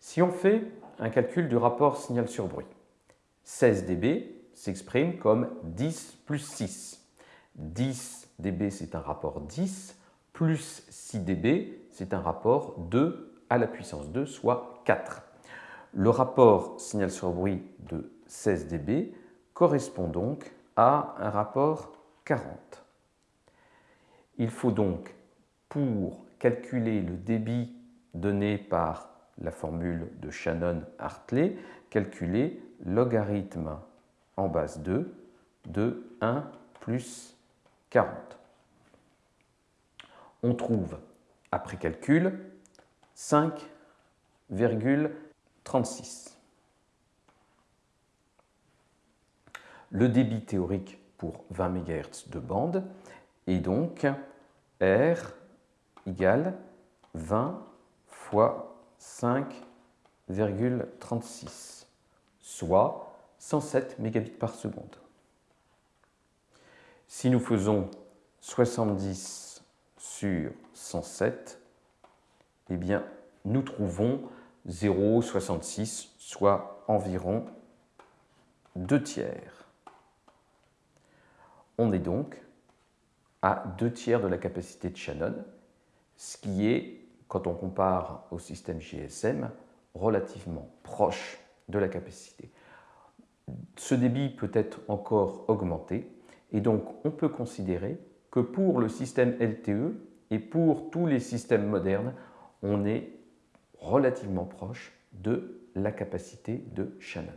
Si on fait un calcul du rapport signal sur bruit, 16 dB s'exprime comme 10 plus 6. 10 dB c'est un rapport 10, plus 6 dB c'est un rapport 2 à la puissance 2, soit 4. Le rapport signal sur bruit de 16 dB correspond donc à un rapport 40. Il faut donc, pour calculer le débit donné par la formule de Shannon-Hartley, calculer logarithme en base 2 de 1 plus 40. On trouve, après calcul, 5,36. Le débit théorique pour 20 MHz de bande est donc R égale 20 fois 5,36, soit 107 mégabits par seconde. Si nous faisons 70 sur 107, eh bien, nous trouvons 0,66, soit environ 2 tiers. On est donc à 2 tiers de la capacité de Shannon, ce qui est, quand on compare au système GSM, relativement proche de la capacité. Ce débit peut être encore augmenté et donc on peut considérer que pour le système LTE et pour tous les systèmes modernes, on est relativement proche de la capacité de Shannon.